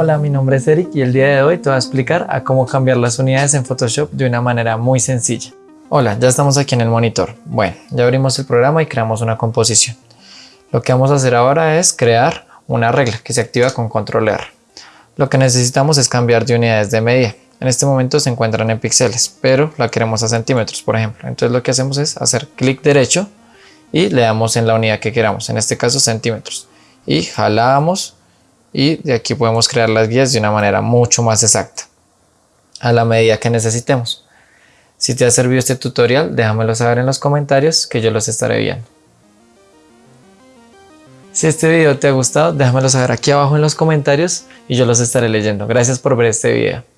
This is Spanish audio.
Hola, mi nombre es Eric y el día de hoy te voy a explicar a cómo cambiar las unidades en Photoshop de una manera muy sencilla. Hola, ya estamos aquí en el monitor. Bueno, ya abrimos el programa y creamos una composición. Lo que vamos a hacer ahora es crear una regla que se activa con control R. Lo que necesitamos es cambiar de unidades de medida. En este momento se encuentran en píxeles, pero la queremos a centímetros, por ejemplo. Entonces lo que hacemos es hacer clic derecho y le damos en la unidad que queramos, en este caso centímetros. Y jalamos y de aquí podemos crear las guías de una manera mucho más exacta a la medida que necesitemos. Si te ha servido este tutorial, déjamelo saber en los comentarios que yo los estaré viendo. Si este video te ha gustado, déjamelo saber aquí abajo en los comentarios y yo los estaré leyendo. Gracias por ver este video.